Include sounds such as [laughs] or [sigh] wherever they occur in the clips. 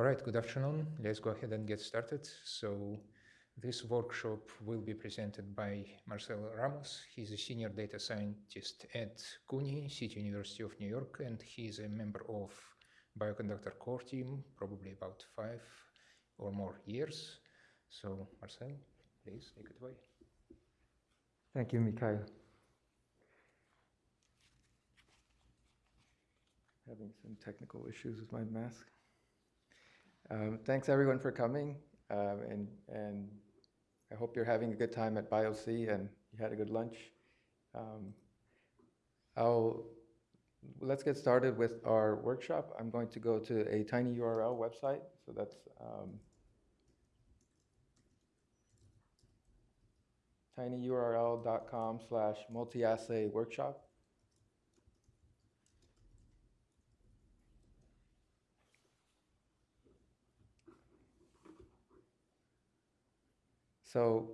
All right, good afternoon. Let's go ahead and get started. So this workshop will be presented by Marcelo Ramos. He's a senior data scientist at CUNY, City University of New York, and he's a member of Bioconductor core team, probably about five or more years. So Marcel, please take it away. Thank you, Mikhail. Having some technical issues with my mask. Um, thanks everyone for coming, um, and and I hope you're having a good time at BioC and you had a good lunch. Um, I'll let's get started with our workshop. I'm going to go to a tinyurl website, so that's um, tinyurl.com slash multi-assay workshop. So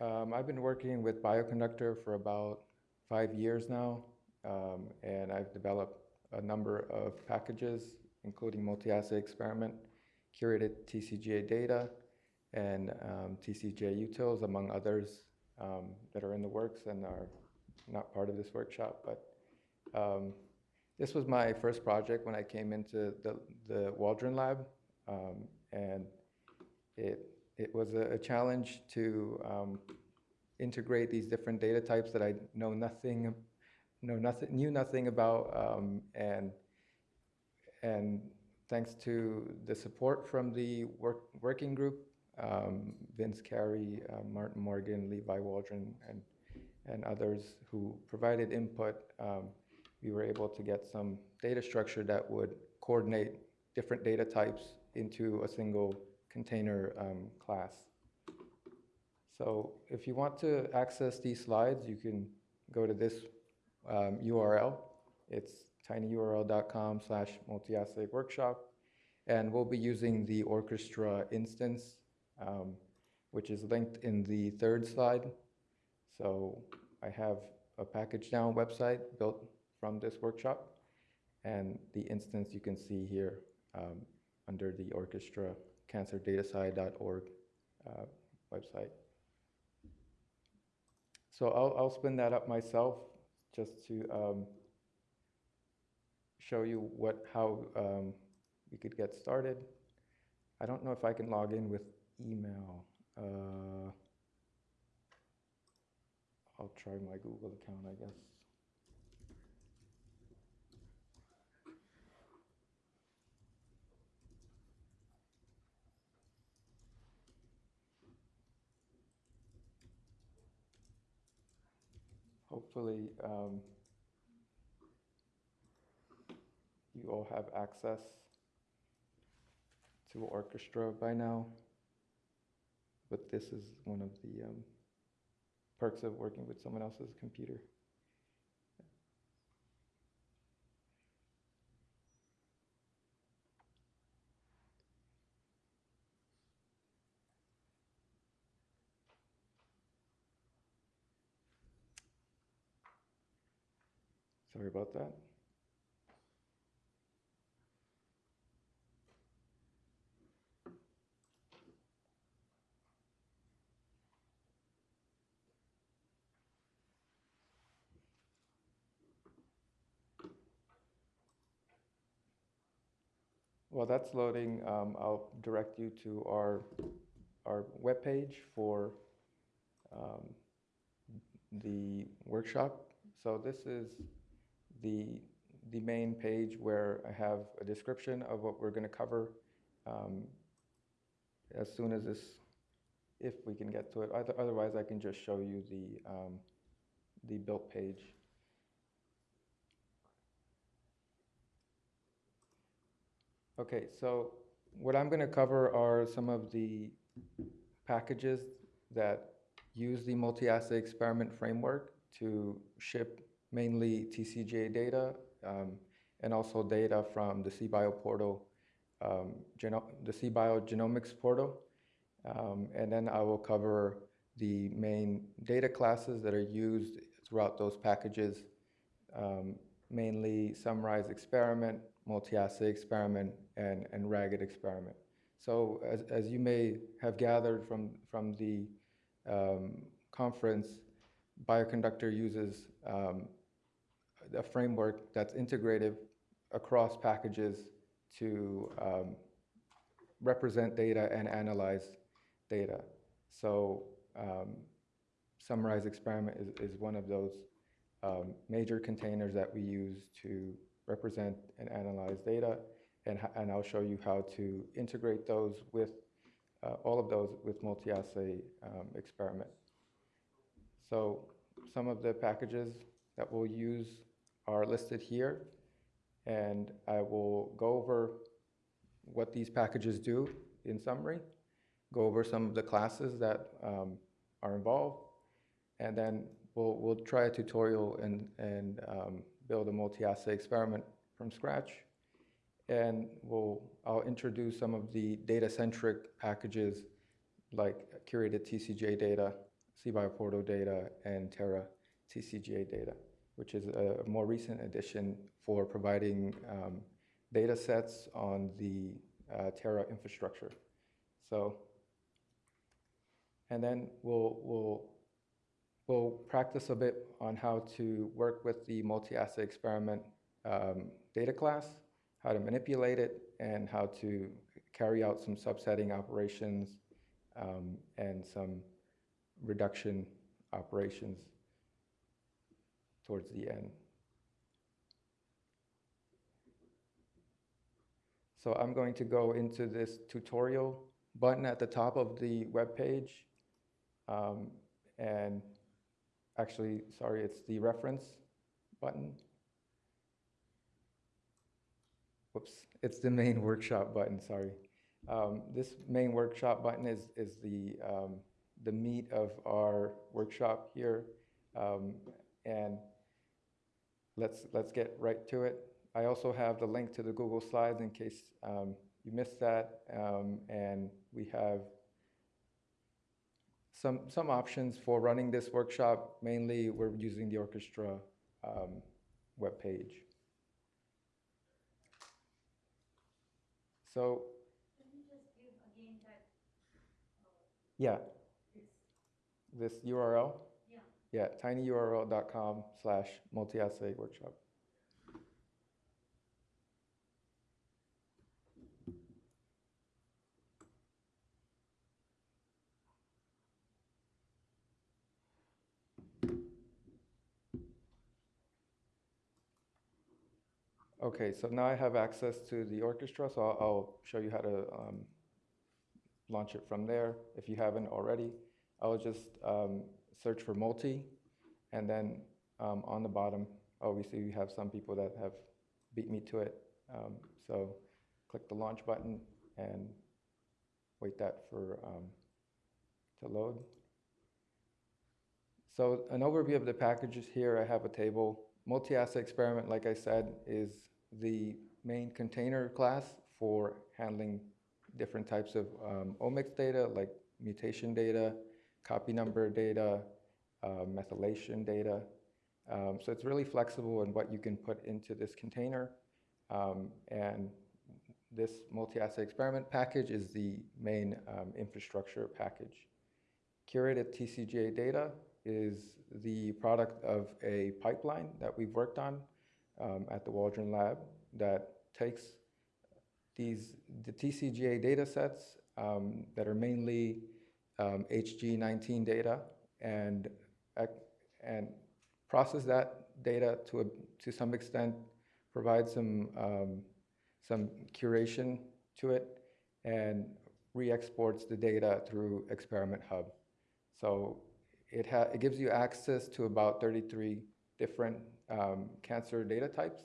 um, I've been working with Bioconductor for about five years now, um, and I've developed a number of packages, including multi-assay experiment, curated TCGA data, and um, TCGA utils, among others um, that are in the works and are not part of this workshop. But um, this was my first project when I came into the, the Waldron lab, um, and it it was a, a challenge to um, integrate these different data types that I know nothing, know nothing, knew nothing about, um, and and thanks to the support from the work, working group, um, Vince Carey, uh, Martin Morgan, Levi Waldron, and and others who provided input, um, we were able to get some data structure that would coordinate different data types into a single container um, class. So if you want to access these slides, you can go to this um, URL. It's tinyurl.com slash multi-assay workshop. And we'll be using the orchestra instance, um, which is linked in the third slide. So I have a package down website built from this workshop. And the instance you can see here um, under the orchestra cancerdatasci.org uh, website. So I'll, I'll spin that up myself just to um, show you what how um, we could get started. I don't know if I can log in with email. Uh, I'll try my Google account, I guess. Hopefully um, you all have access to orchestra by now. But this is one of the um, perks of working with someone else's computer Sorry about that. While that's loading, um, I'll direct you to our our webpage for um, the workshop. So this is the, the main page where I have a description of what we're going to cover um, as soon as this, if we can get to it. Otherwise, I can just show you the, um, the built page. Okay, so what I'm going to cover are some of the packages that use the multi-assay experiment framework to ship mainly TCGA data um, and also data from the CBio portal, um, the CBio genomics portal. Um, and then I will cover the main data classes that are used throughout those packages. Um, mainly Summarize Experiment, Multi-Assay Experiment, and, and Ragged Experiment. So as, as you may have gathered from, from the um, conference, Bioconductor uses um, a framework that's integrative across packages to um, represent data and analyze data. So um, Summarize Experiment is, is one of those um, major containers that we use to represent and analyze data. And, and I'll show you how to integrate those with, uh, all of those with multi-assay um, experiment. So some of the packages that we'll use are listed here. And I will go over what these packages do in summary, go over some of the classes that um, are involved, and then we'll, we'll try a tutorial and, and um, build a multi-assay experiment from scratch. And we'll, I'll introduce some of the data-centric packages like curated TCGA data, CBioPortal data, and Terra TCGA data, which is a more recent addition for providing um, data sets on the uh, Terra infrastructure. So, and then we'll, we'll, we'll practice a bit on how to work with the multi-assay experiment um, data class, how to manipulate it, and how to carry out some subsetting operations um, and some reduction operations towards the end. So I'm going to go into this tutorial button at the top of the web page. Um, and actually, sorry, it's the reference button. Whoops, it's the main [laughs] workshop button, sorry. Um, this main workshop button is, is the, um, the meat of our workshop here. Um, and let's, let's get right to it. I also have the link to the Google Slides in case um, you missed that. Um, and we have some, some options for running this workshop. Mainly, we're using the orchestra um, webpage. So, Can you just give again that, yeah, this, this URL, yeah, tinyurl.com slash multi-assay workshop. Okay, so now I have access to the orchestra, so I'll, I'll show you how to um, launch it from there. If you haven't already, I'll just um, search for multi, and then um, on the bottom, obviously we have some people that have beat me to it. Um, so click the launch button and wait that for um, to load. So an overview of the packages here, I have a table. Multi-assay experiment, like I said, is the main container class for handling different types of um, omics data, like mutation data, copy number data, uh, methylation data. Um, so it's really flexible in what you can put into this container. Um, and this multi-assay experiment package is the main um, infrastructure package. Curated TCGA data is the product of a pipeline that we've worked on um, at the Waldron Lab that takes these the TCGA data sets um, that are mainly um, HG19 data and and process that data to a, to some extent, provide some um, some curation to it, and re-exports the data through Experiment Hub. So it, it gives you access to about 33 different um, cancer data types,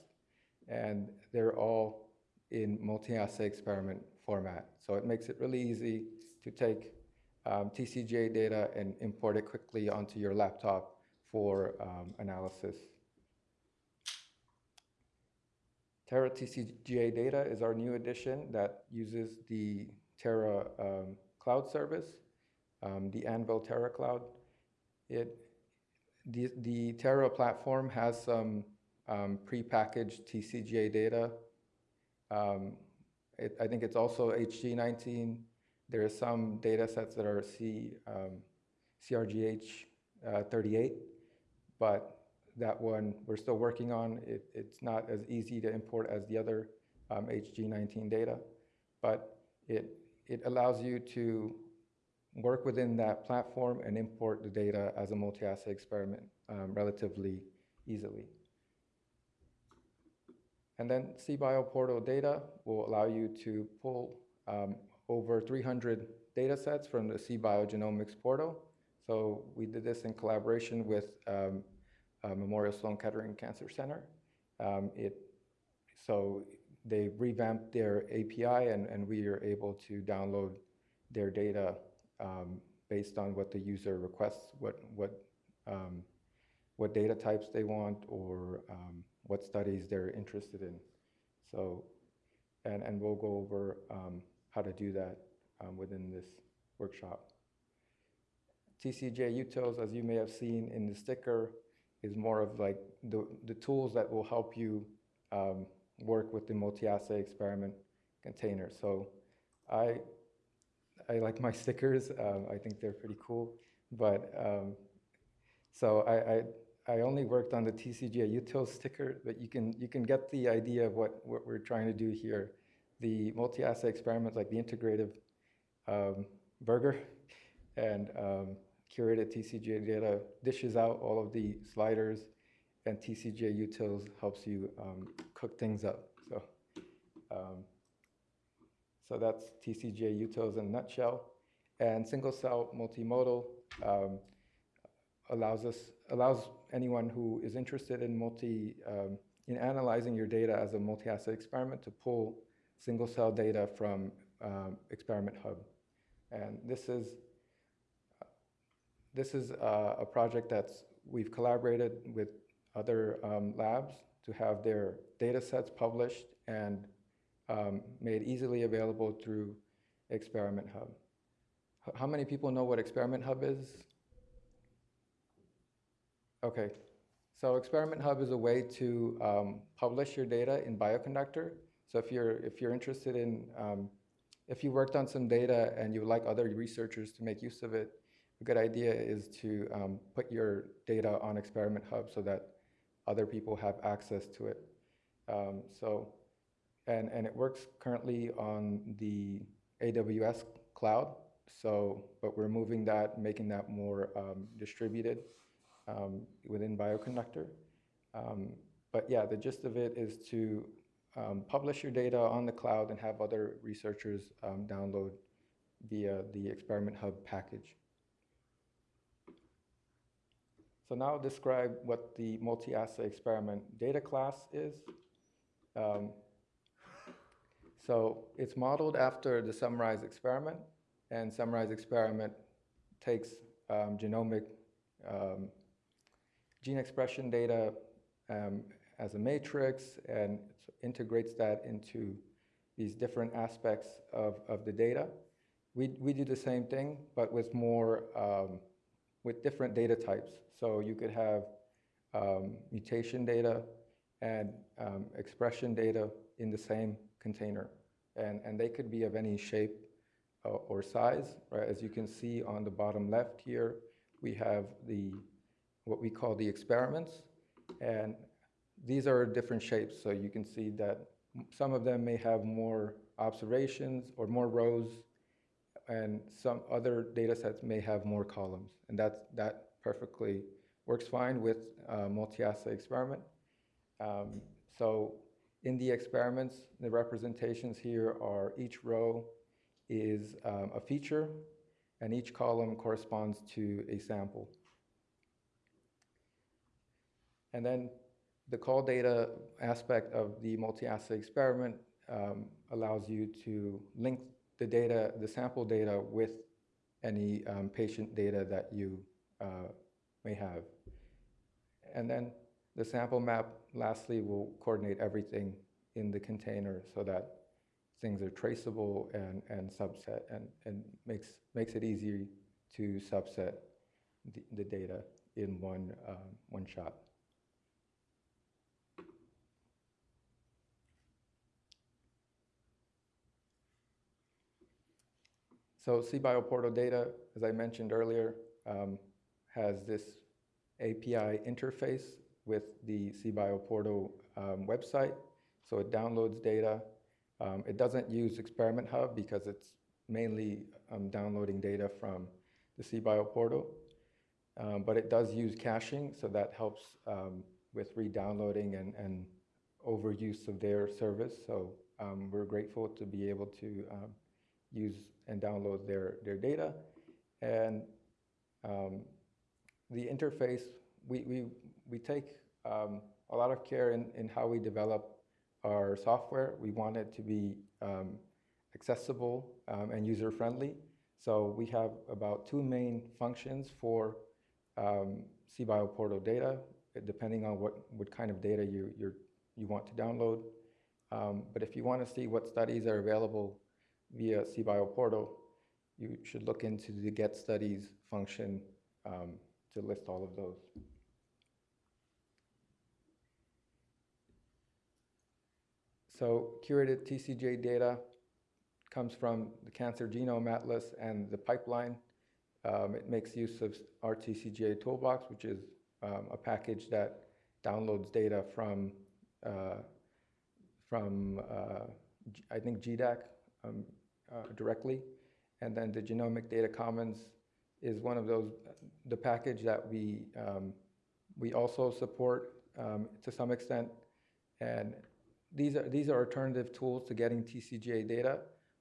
and they're all in multi-assay experiment format. So it makes it really easy to take um, TCGA data and import it quickly onto your laptop for um, analysis. Terra TCGA data is our new addition that uses the Terra um, cloud service, um, the Anvil Terra cloud. It, the, the Terra platform has some um, prepackaged TCGA data. Um, it, I think it's also HG19. There are some data sets that are C, um, CRGH uh, 38, but that one we're still working on. It, it's not as easy to import as the other um, HG19 data, but it, it allows you to work within that platform and import the data as a multi-assay experiment um, relatively easily. And then CBio portal data will allow you to pull um, over 300 data sets from the CBio Genomics portal. So we did this in collaboration with um, uh, Memorial Sloan Kettering Cancer Center. Um, it, so they revamped their API and, and we are able to download their data um, based on what the user requests, what, what, um, what data types they want or um, what studies they're interested in. So, and, and we'll go over um, how to do that um, within this workshop. TCGA UTILs, as you may have seen in the sticker, is more of like the, the tools that will help you um, work with the multi-assay experiment container. So I, I like my [laughs] stickers. Um, I think they're pretty cool. But um, so I, I, I, only worked on the TCGA util sticker, but you can, you can get the idea of what, what we're trying to do here. The multi-assay experiments like the integrative um, burger and um, curated TCGA data dishes out all of the sliders and TCGA utils helps you um, cook things up. So, um, so that's TCGA utils in a nutshell. And single cell multimodal um, allows us allows anyone who is interested in multi um, in analyzing your data as a multi-assay experiment to pull single cell data from um, Experiment Hub. And this is this is uh, a project that's we've collaborated with other um, labs to have their data sets published and um, made easily available through Experiment Hub. How many people know what Experiment Hub is? Okay, so Experiment Hub is a way to um, publish your data in Bioconductor. So if you're, if you're interested in, um, if you worked on some data and you would like other researchers to make use of it, a good idea is to um, put your data on Experiment Hub so that other people have access to it. Um, so, and, and it works currently on the AWS cloud. So, but we're moving that, making that more um, distributed um, within Bioconductor. Um, but yeah, the gist of it is to um, publish your data on the cloud and have other researchers um, download via the Experiment Hub package. So now I'll describe what the multi-assay experiment data class is. Um, so it's modeled after the Summarize experiment, and Summarize experiment takes um, genomic um, gene expression data um, as a matrix and integrates that into these different aspects of, of the data. We, we do the same thing, but with more, um, with different data types. So you could have um, mutation data and um, expression data in the same container. And, and they could be of any shape uh, or size, right? As you can see on the bottom left here, we have the, what we call the experiments. And these are different shapes. So you can see that some of them may have more observations or more rows and some other data sets may have more columns. And that's, that perfectly works fine with a multi-assay experiment. Um, so in the experiments, the representations here are each row is um, a feature and each column corresponds to a sample. And then the colData aspect of the multi-assay experiment um, allows you to link the data, the sample data with any um, patient data that you uh, may have. And then the sample map, lastly, will coordinate everything in the container so that things are traceable and, and subset and, and makes, makes it easy to subset the, the data in one, um, one shot. So CBio Portal data, as I mentioned earlier, um, has this API interface with the CBio Portal um, website. So it downloads data. Um, it doesn't use Experiment Hub because it's mainly um, downloading data from the CBio Portal. Um, but it does use caching, so that helps um, with re-downloading and, and overuse of their service. So um, we're grateful to be able to use and download their, their data. And um, the interface, we, we, we take um, a lot of care in, in how we develop our software. We want it to be um, accessible um, and user-friendly. So we have about two main functions for um, CBio portal data, depending on what, what kind of data you, you're, you want to download. Um, but if you want to see what studies are available via CBio portal, you should look into the get studies function um, to list all of those. So curated TCGA data comes from the Cancer Genome Atlas and the pipeline. Um, it makes use of RTCGAToolbox, which is um, a package that downloads data from, uh, from uh, I think GDAC um, uh, directly. And then the Genomic Data Commons is one of those, the package that we, um, we also support um, to some extent. And these are, these are alternative tools to getting TCGA data,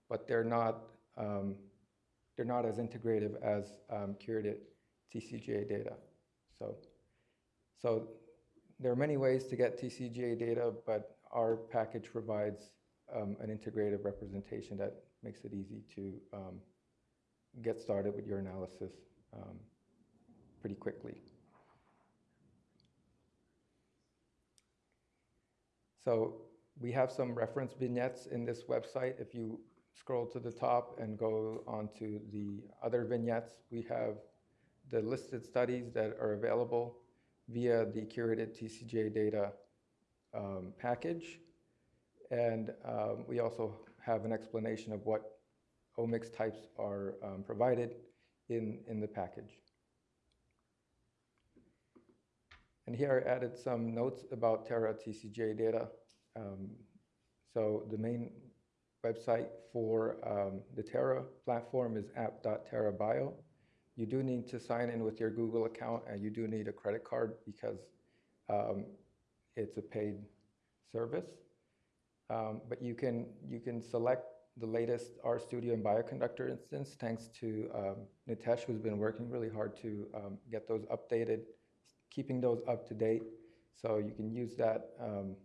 but they're not, um, they're not as integrative as um, curated TCGA data. So, so there are many ways to get TCGA data, but our package provides um, an integrative representation that makes it easy to um, get started with your analysis um, pretty quickly. So we have some reference vignettes in this website. If you scroll to the top and go onto the other vignettes, we have the listed studies that are available via the curated TCGA data um, package. And um, we also have an explanation of what omics types are um, provided in, in the package. And here I added some notes about Terra TCGA data. Um, so the main website for um, the Terra platform is app.terrabio. You do need to sign in with your Google account and you do need a credit card because um, it's a paid service. Um, but you can, you can select the latest RStudio and Bioconductor instance thanks to um, Nitesh, who's been working really hard to um, get those updated, keeping those up to date. So you can use that um,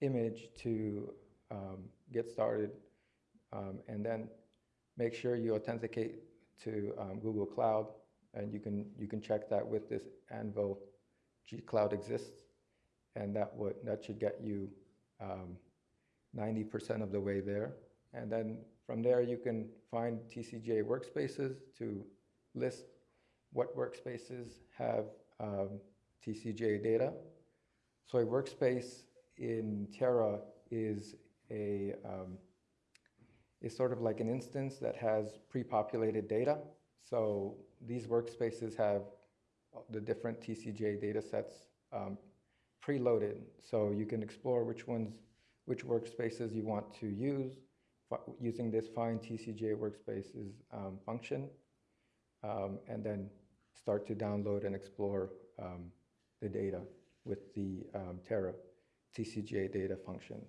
image to um, get started um, and then make sure you authenticate to um, Google Cloud and you can, you can check that with this Anvil G Cloud exists and that would, that should get you 90% of the way there. And then from there, you can find TCGA workspaces to list what workspaces have um, TCGA data. So a workspace in Terra is a um, is sort of like an instance that has pre-populated data. So these workspaces have the different TCGA data sets um, preloaded. So you can explore which ones, which workspaces you want to use using this find TCGA workspaces um, function, um, and then start to download and explore um, the data with the um, Terra TCGA data function.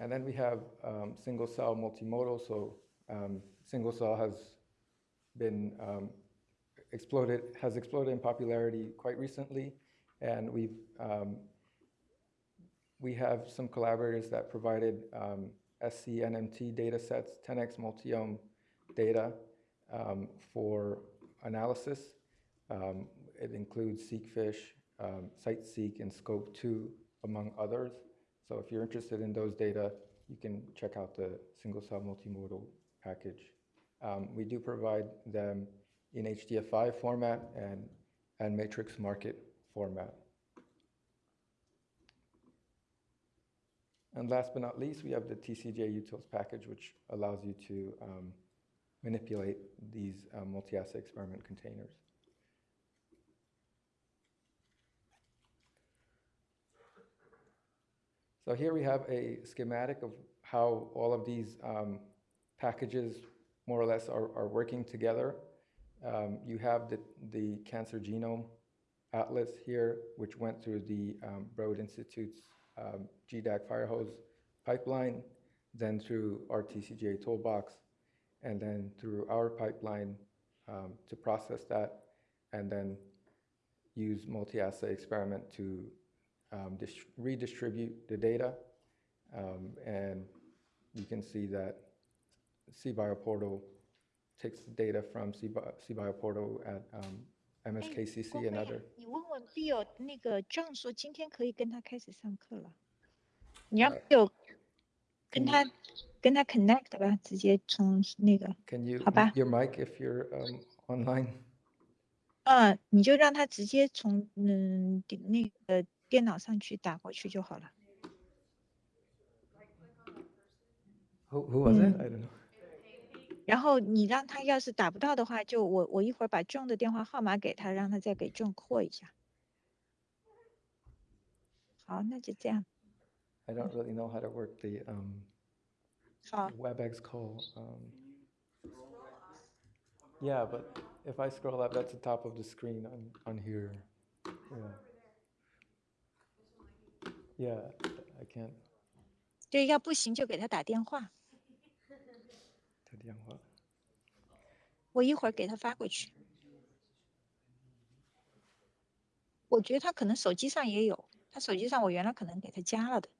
And then we have um, single cell multimodal. So um, single cell has been exploded, has exploded in popularity quite recently. And we've, um, we have some collaborators that provided um, SCNMT data sets, 10x multiome data um, for analysis. it includes SeqFish, um, CiteSeq, and SCOPE2, among others. So if you're interested in those data, you can check out the single cell multimodal package. Um, we do provide them in HDF5 format and, and matrix market format. And last but not least, we have the TCGA utils package, which allows you to um, manipulate these uh, multi-assay experiment containers. So here we have a schematic of how all of these um, packages more or less are, are working together. Um, you have the, the Cancer Genome Atlas here, which went through the um, Broad Institute's um, GDAC Firehose pipeline, then through RTCGAToolbox, and then through our pipeline um, to process that, and then use multi-assay experiment to um, dis- redistribute the data. Um, and you can see that CBioPortal takes the data from CBio- CBioPortal at um, 哎 MSKCC 郭 and 妹 other. 你问问 Bill 那个 John 说今天可以跟他开始上课了，你让呃 Bill 跟嗯他跟他 connect 吧，直接从那个， Can you 好吧 mute your mic if you're um, online? 嗯，你就让他直接从嗯电那个电脑上去打过去就好了。 Who, who was it? Mm. I don't know. 然后你让他要是打不到的话，就我我一会儿把 John 的电话号码给他，让他再给 John call 一下。好，那就这样。I don't really know how to work the um, WebEx call. Um, yeah, but if I scroll up, that's the top of the screen on, on here. Yeah. Yeah, I can't. 对，要不行就给他打电话，打电话。我一会儿给他发过去。我觉得他可能手机上也有，他手机上我原来可能给他加了的。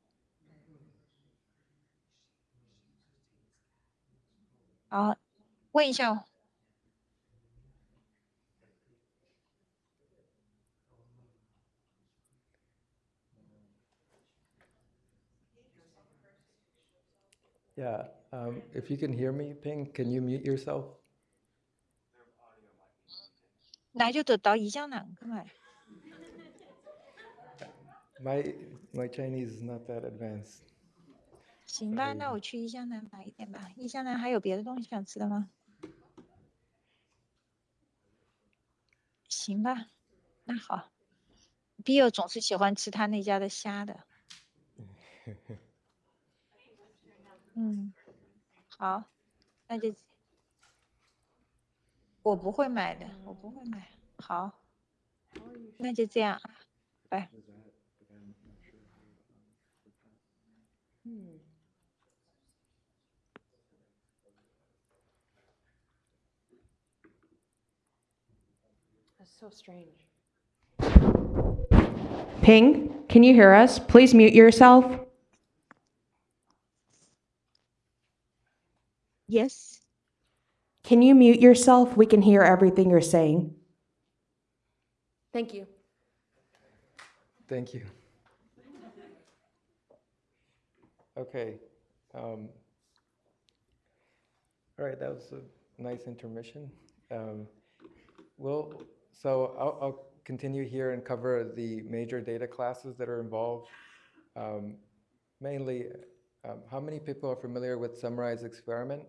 好，问一下哦，Yeah, um, if you can hear me, Ping, can you mute yourself? 那就得到宜江南噶嘛。My my Chinese is not that advanced. 行吧，那我去宜江南买一点吧。宜江南还有别的东西想吃的吗？行吧，那好。Bill 总是喜欢吃他那家的虾的。嗯，好，那就我不会买的，我不会买。好，那就这样啊，拜。 That's so strange. Ping, can you hear us? Please mute yourself. Yes，Can you mute yourself? We can hear everything you're saying. Thank you. Thank you. Okay. Um, all right, that was a nice intermission. Um, well, so I'll, I'll continue here and cover the major data classes that are involved. Um, mainly, um, how many people are familiar with Summarize Experiment?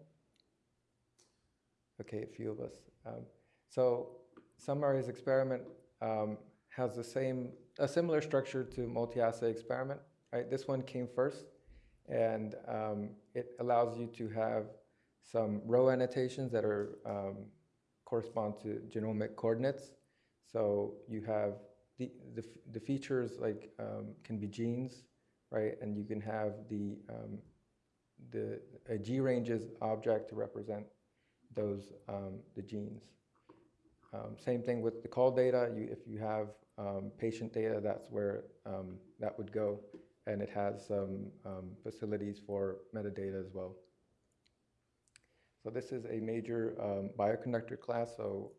Okay, a few of us. Um, so Summarize Experiment um, has the same, a similar structure to multi-assay experiment, right? This one came first, and um, it allows you to have some row annotations that are um, correspond to genomic coordinates. So you have the, the, the features like um, can be genes, right? And you can have the, um, the a G ranges object to represent those, um, the genes. Um, same thing with the colData. You, if you have um, patient data, that's where um, that would go. And it has some um, facilities for metadata as well. So this is a major um, bioconductor class, so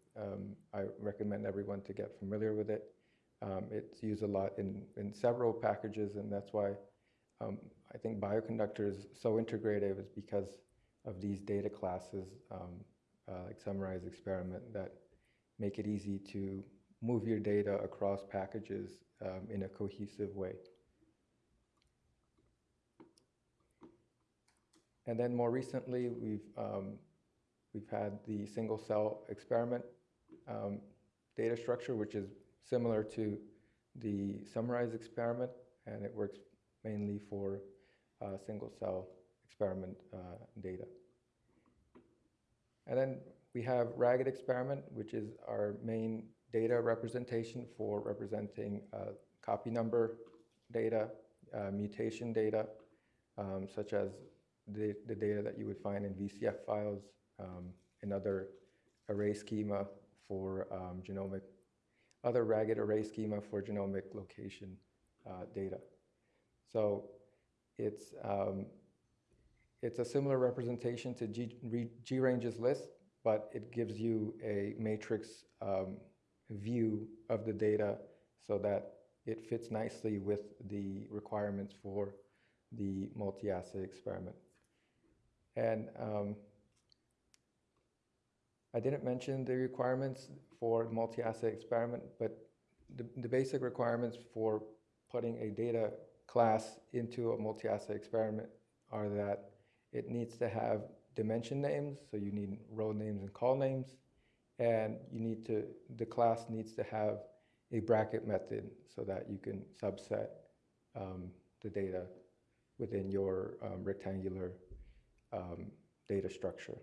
I recommend everyone to get familiar with it. It's used a lot in, in several packages, and that's why I think bioconductor is so integrative is because of these data classes, um, uh, like summarize experiment, that make it easy to move your data across packages um, in a cohesive way. and then more recently, we've, um, we've had the single cell experiment um, data structure, which is similar to the summarize experiment, and it works mainly for uh, single cell experiment uh, data. And then we have ragged experiment, which is our main data representation for representing uh, copy number data, uh, mutation data, um, such as the, the data that you would find in VCF files um, and other array schema for um, genomic, other ragged array schema for genomic location uh, data. So it's, um, it's a similar representation to G-Range's list, but it gives you a matrix um, view of the data so that it fits nicely with the requirements for the multi-assay experiment. And um, I didn't mention the requirements for multi-assay experiment, but the, the basic requirements for putting a data class into a multi-assay experiment are that it needs to have dimension names, so you need row names and colnames, and you need to, the class needs to have a bracket method so that you can subset um, the data within your um, rectangular um, data structure.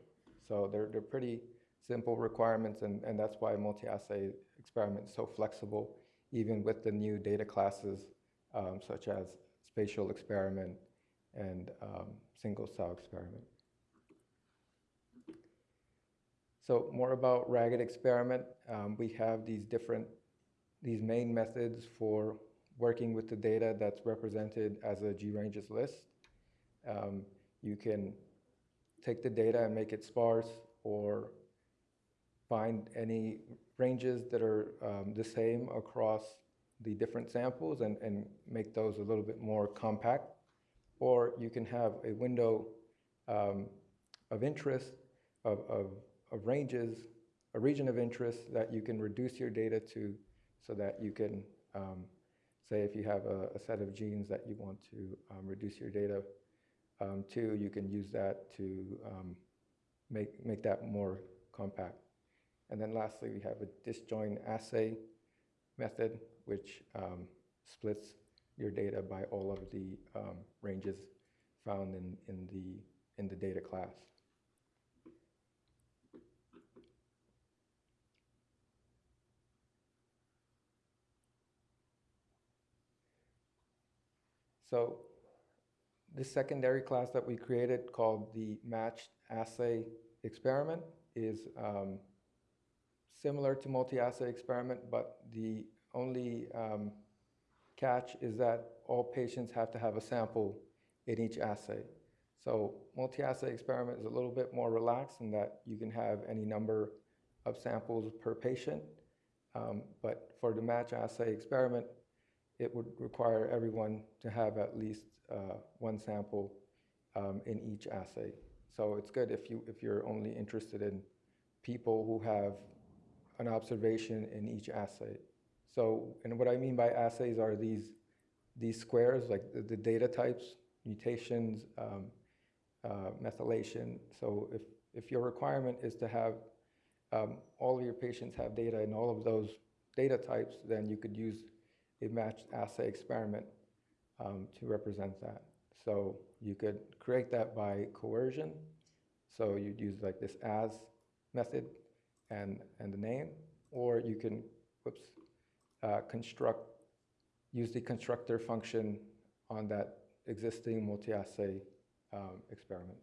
So they're, they're pretty simple requirements, and, and that's why multi-assay experiment is so flexible, even with the new data classes um, such as spatial experiment and um, single cell experiment. So more about ragged experiment. Um, we have these different, these main methods for working with the data that's represented as a G-ranges list. Um, you can take the data and make it sparse or find any ranges that are um, the same across the different samples and, and make those a little bit more compact. Or you can have a window um, of interest of, of, of ranges, a region of interest that you can reduce your data to so that you can, um, say if you have a, a, set of genes that you want to um, reduce your data um, to, you can use that to um, make, make that more compact. And then lastly, we have a disjoint assay method, which um, splits your data by all of the um, ranges found in, in, the, in the data class. So this secondary class that we created called the matched assay experiment is um, similar to multi-assay experiment, but the only um, catch is that all patients have to have a sample in each assay. So multi-assay experiment is a little bit more relaxed in that you can have any number of samples per patient. Um, but for the match assay experiment, it would require everyone to have at least uh, one sample um, in each assay. So it's good if, you, if you're only interested in people who have an observation in each assay. So, and what I mean by assays are these, these squares, like the, the data types, mutations, um, uh, methylation. So if, if your requirement is to have um, all of your patients have data in all of those data types, then you could use a matched assay experiment um, to represent that. So you could create that by coercion. So you'd use like this as method and, and the name, or you can, whoops, uh, construct, use the constructor function on that existing multi-assay um, experiment.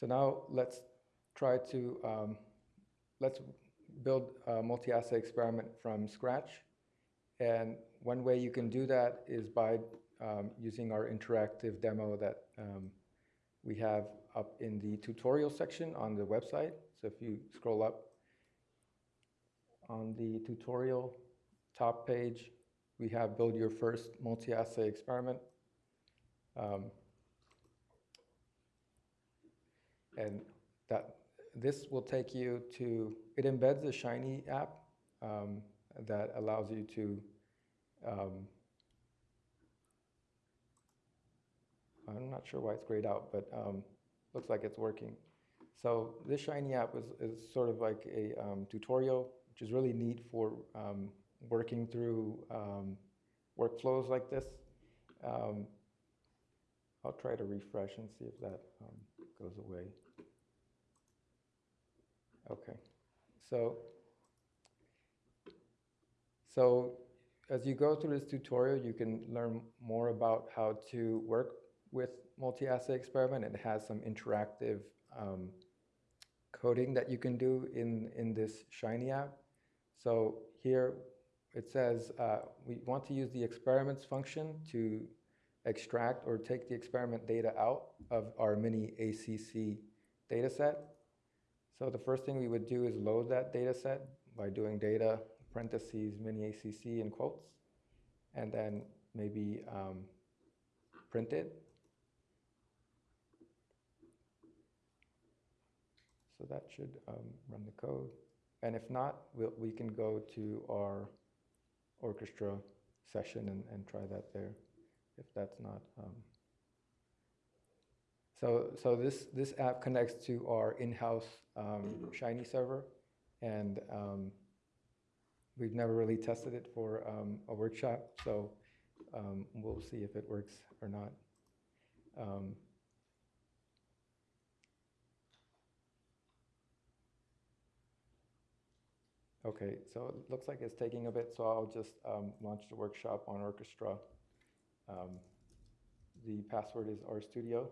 So now let's try to, um, let's build a multi-assay experiment from scratch. And one way you can do that is by um, using our interactive demo that um, we have up in the tutorial section on the website. So if you scroll up on the tutorial top page, we have build your first multi-assay experiment. Um, and that this will take you to, it embeds the Shiny app um, that allows you to um, I'm not sure why it's grayed out, but um, looks like it's working. So this Shiny app is, is sort of like a um, tutorial, which is really neat for um, working through um, workflows like this. Um, I'll try to refresh and see if that um, goes away. Okay, so so as you go through this tutorial, you can learn more about how to work with multi-assay experiment. It has some interactive um, coding that you can do in, in this Shiny app. So here it says uh, we want to use the experiments function to extract or take the experiment data out of our mini ACC data set. So the first thing we would do is load that data set by doing data parentheses mini ACC in quotes, and then maybe um, print it. So that should um, run the code. And if not, we'll, we can go to our orchestra session and, and try that there, if that's not. Um. So, so this, this app connects to our in-house um, Shiny server, and um, we've never really tested it for um, a workshop, so um, we'll see if it works or not. Um, Okay, so it looks like it's taking a bit, so I'll just um, launch the workshop on Orchestra. Um, the password is RStudio.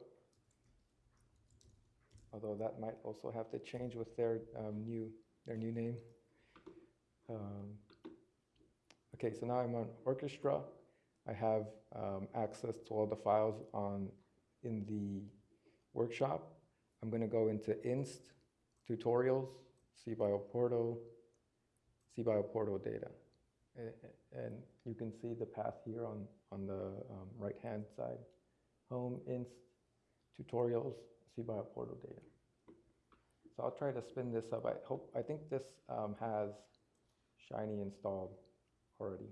Although that might also have to change with their um, new their new name. Um, okay, so now I'm on Orchestra. I have um, access to all the files on in the workshop. I'm going to go into Inst, Tutorials, CBio Portal, CBio Portal data. And you can see the path here on, on the um, right-hand side. Home, Inst, Tutorials, CBio Portal data. So I'll try to spin this up. I hope, I think this um, has Shiny installed already.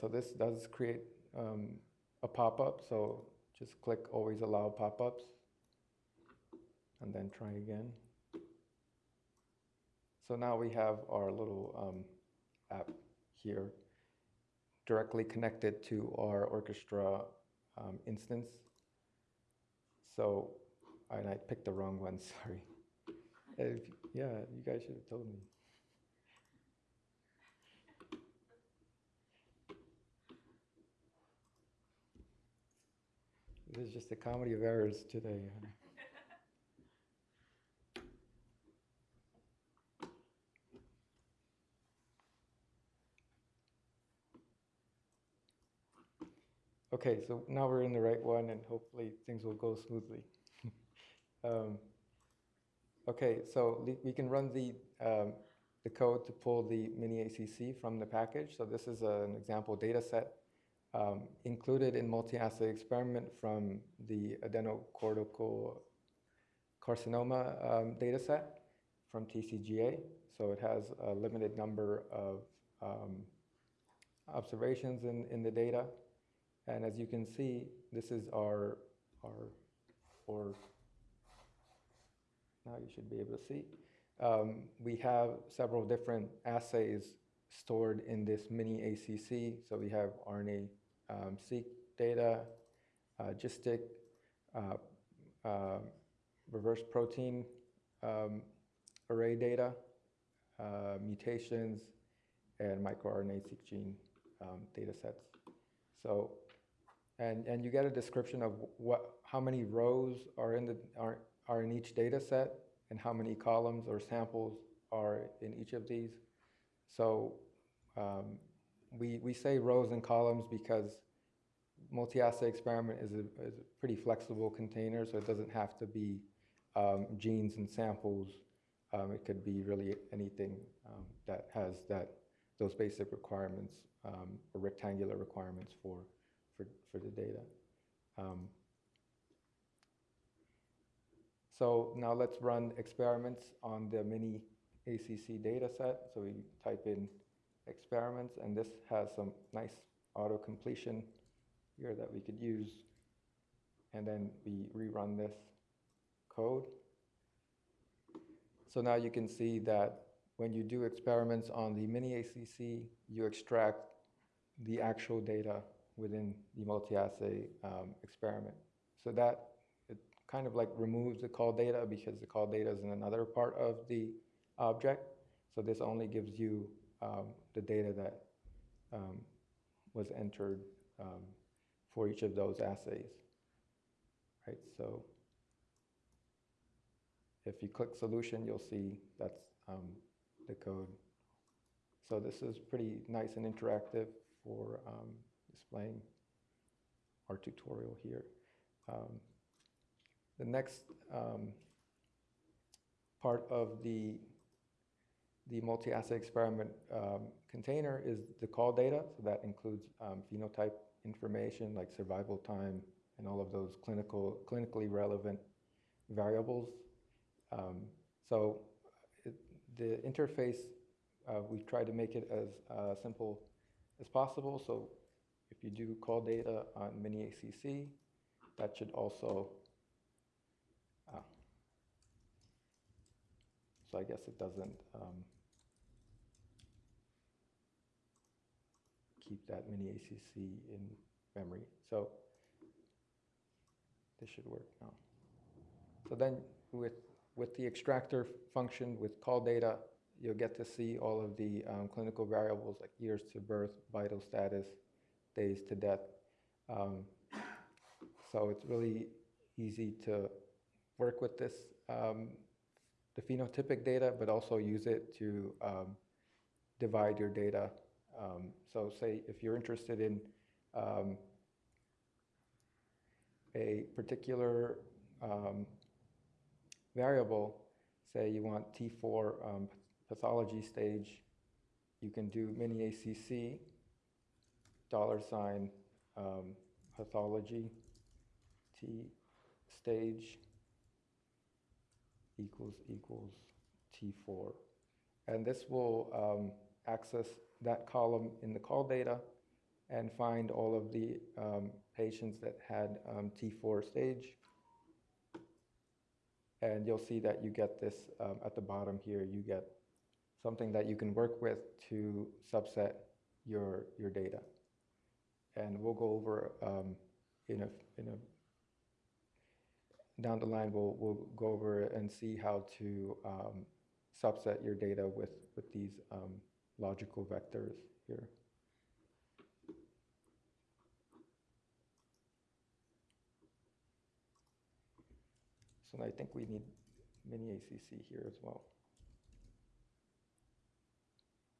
So this does create um, a pop-up, so just click always allow pop-ups and then try again. So now we have our little um, app here directly connected to our orchestra um, instance. So, and I picked the wrong one, [laughs] sorry. If, yeah, you guys should have told me. This is just a comedy of errors today. Okay, so now we're in the right one and hopefully things will go smoothly. [laughs] um, okay, so we can run the, um, the code to pull the mini ACC from the package. So this is an example data set um, included in multi-assay experiment from the adrenocortical carcinoma um, data set from TCGA. So it has a limited number of um, observations in, in the data. And as you can see, this is our, our or now you should be able to see. Um, we have several different assays stored in this mini ACC. So we have RNA um, seq data, uh, GISTIC, uh, uh, reverse protein um, array data, uh, mutations, and microRNA seq gene um, data sets. So, and, and you get a description of what, how many rows are in, the, are, are in each data set and how many columns or samples are in each of these. So um, we, we say rows and columns because multi-assay experiment is a, is a pretty flexible container, so it doesn't have to be um, genes and samples Um, it could be really anything um, that has that those basic requirements um, or rectangular requirements for for, for the data. Um, so now let's run experiments on the mini ACC data set. So we type in experiments, and this has some nice auto completion here that we could use. And then we rerun this code. So now you can see that when you do experiments on the mini ACC, you extract the actual data within the multi-assay um, experiment. So that it kind of like removes the colData because the colData is in another part of the object. So this only gives you um, the data that um, was entered um, for each of those assays. Right, so if you click solution, you'll see that's um, the code. So this is pretty nice and interactive for um, displaying our tutorial here. Um, the next um, part of the the multi-assay experiment um, container is the colData. So that includes um, phenotype information like survival time and all of those clinical, clinically relevant variables. Um, so it, the interface, uh, we try to make it as uh, simple as possible. So if you do colData on mini ACC, that should also, uh, so I guess it doesn't um, keep that mini ACC in memory. So this should work now. So then with, with the extractor function with colData, you'll get to see all of the um, clinical variables like years to birth, vital status, days to death. Um, so it's really easy to work with this, um, the phenotypic data, but also use it to um, divide your data. Um, so say if you're interested in um, a particular um, variable, say you want T4 um, pathology stage, you can do mini ACC dollar sign um, pathology T stage equals equals T4. And this will um, access that column in the colData and find all of the um, patients that had um, T4 stage. And you'll see that you get this um, at the bottom here, you get something that you can work with to subset your, your data. And we'll go over um, in a, in a, down the line, we'll, we'll go over and see how to um, subset your data with, with these um, logical vectors here. So I think we need mini ACC here as well.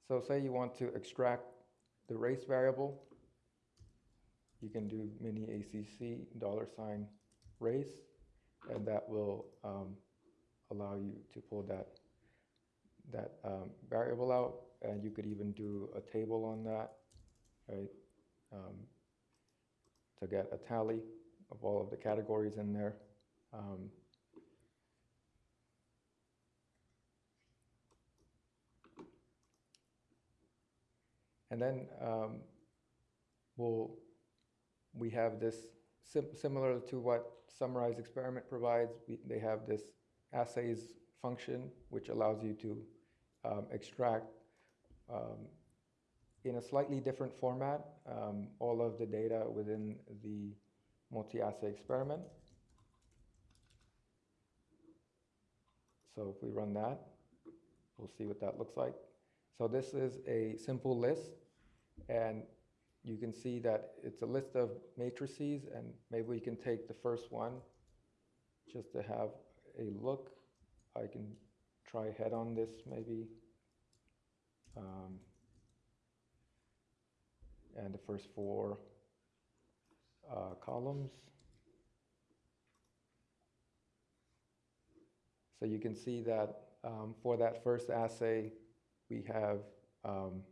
So say you want to extract the race variable, you can do mini ACC dollar sign race, and that will um, allow you to pull that that um, variable out, and you could even do a table on that, right? Um, to get a tally of all of the categories in there. Um, and then um, we'll, we have this sim similar to what SummarizedExperiment provides. We, they have this assays function, which allows you to um, extract um, in a slightly different format um, all of the data within the multi-assay experiment. So if we run that, we'll see what that looks like. So this is a simple list, and you can see that it's a list of matrices, and maybe we can take the first one just to have a look. I can try head on this maybe. Um, and the first four uh, columns. So you can see that um, for that first assay, we have um,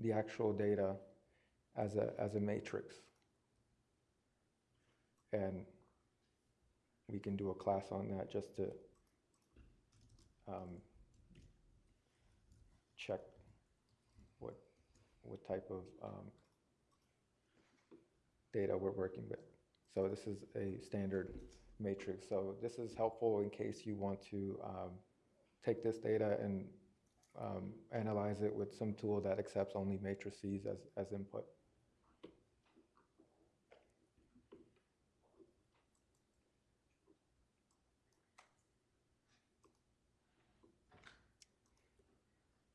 the actual data as a, as a matrix. And we can do a class on that just to um, check what, what type of um, data we're working with. So this is a standard matrix. So this is helpful in case you want to um, take this data and um, analyze it with some tool that accepts only matrices as, as input.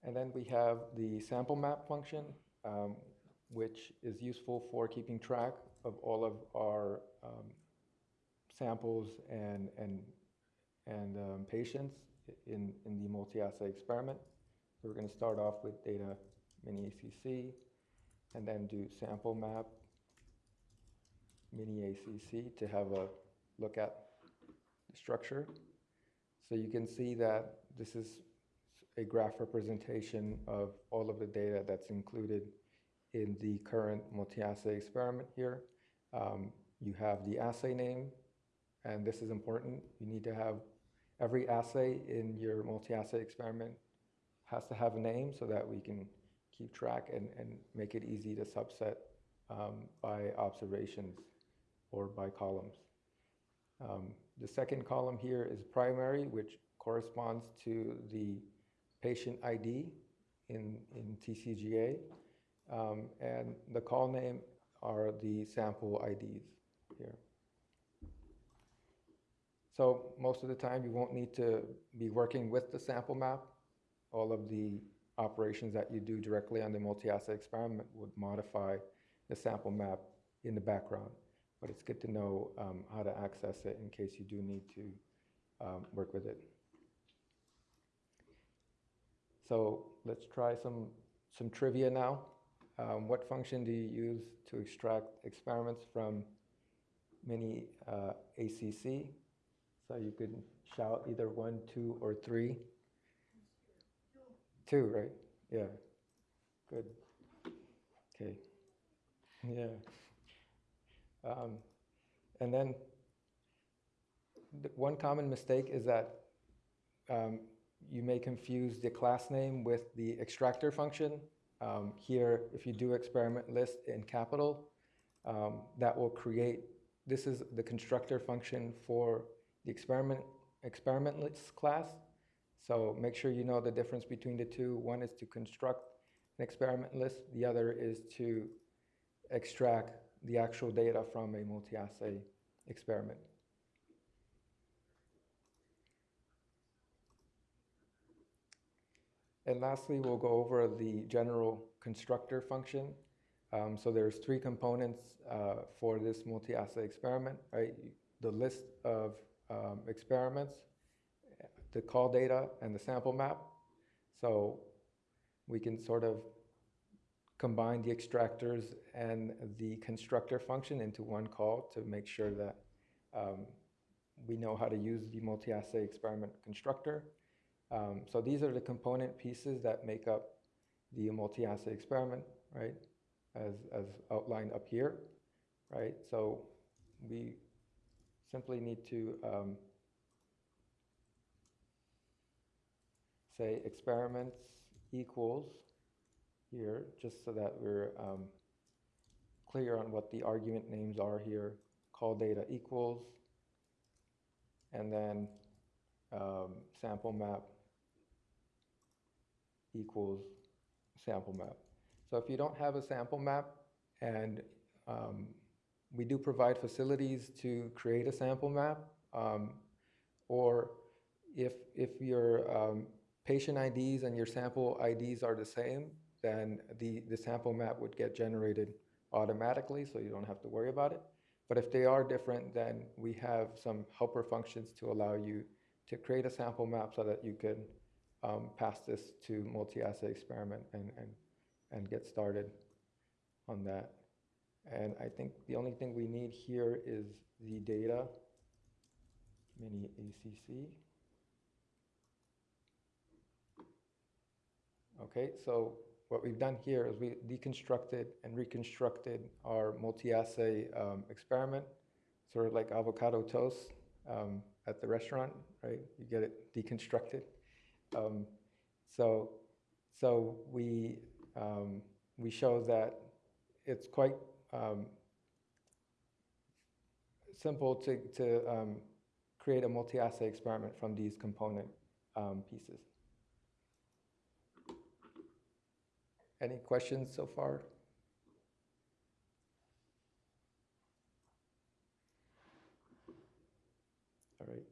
And then we have the sample map function, um, which is useful for keeping track of all of our um, samples and, and, and um, patients in, in the multi-assay experiment. So we're going to start off with data mini ACC and then do sample map mini ACC to have a look at the structure. So you can see that this is a graph representation of all of the data that's included in the current multi-assay experiment here. Um, you have the assay name, and this is important. You need to have every assay in your multi-assay experiment has to have a name so that we can keep track and, and make it easy to subset um, by observations or by columns. Um, the second column here is primary, which corresponds to the patient ID in, in TCGA. Um, and the colname are the sample IDs here. So most of the time you won't need to be working with the sample map. All of the operations that you do directly on the multi-assay experiment would modify the sample map in the background. But it's good to know um, how to access it in case you do need to um, work with it. So let's try some, some trivia now. Um, what function do you use to extract experiments from mini uh, ACC? So you could shout either one, two, or three. Two, right? Yeah. Good. Okay. [laughs] Yeah. Um, and then the one common mistake is that um, you may confuse the class name with the extractor function. Um, here, if you do experiment list in capital, um, that will create, this is the constructor function for the experiment, experiment list class. So make sure you know the difference between the two. One is to construct an experiment list. The other is to extract the actual data from a multi-assay experiment. And lastly, we'll go over the general constructor function. Um, so there's three components uh, for this multi-assay experiment, right? The list of um, experiments, the colData, and the sample map. So we can sort of combine the extractors and the constructor function into one call to make sure that um, we know how to use the multi-assay experiment constructor. Um, so these are the component pieces that make up the multi-assay experiment, right? As, as outlined up here, right? So we simply need to um, say experiments equals here, just so that we're um, clear on what the argument names are here. colData equals, and then um, sample map equals sample map. So if you don't have a sample map, and um, we do provide facilities to create a sample map, um, or if, if your um, patient IDs and your sample IDs are the same, then the, the sample map would get generated automatically, so you don't have to worry about it. But if they are different, then we have some helper functions to allow you to create a sample map so that you can um, pass this to multi-assay experiment and, and, and get started on that. And I think the only thing we need here is the data, mini ACC. Okay, so what we've done here is we deconstructed and reconstructed our multi-assay um, experiment, sort of like avocado toast um, at the restaurant, right? You get it deconstructed. Um, so, so we um, we show that it's quite um, simple to to um, create a multi-assay experiment from these component um, pieces. Any questions so far? All right.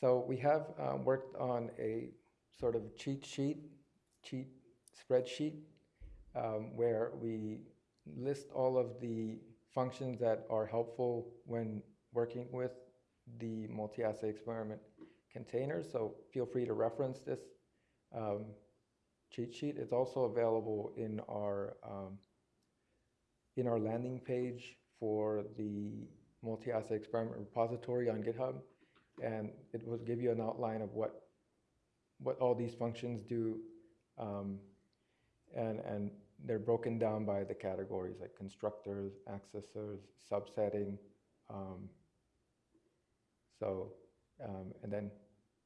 So we have um, worked on a sort of cheat sheet, cheat spreadsheet, um, where we list all of the functions that are helpful when working with the multi-assay experiment containers. So feel free to reference this um, cheat sheet. It's also available in our um, in our landing page for the multi-assay experiment repository on GitHub, and it will give you an outline of what what all these functions do, um, and and they're broken down by the categories like constructors, accessors, subsetting. Um, so, um, and then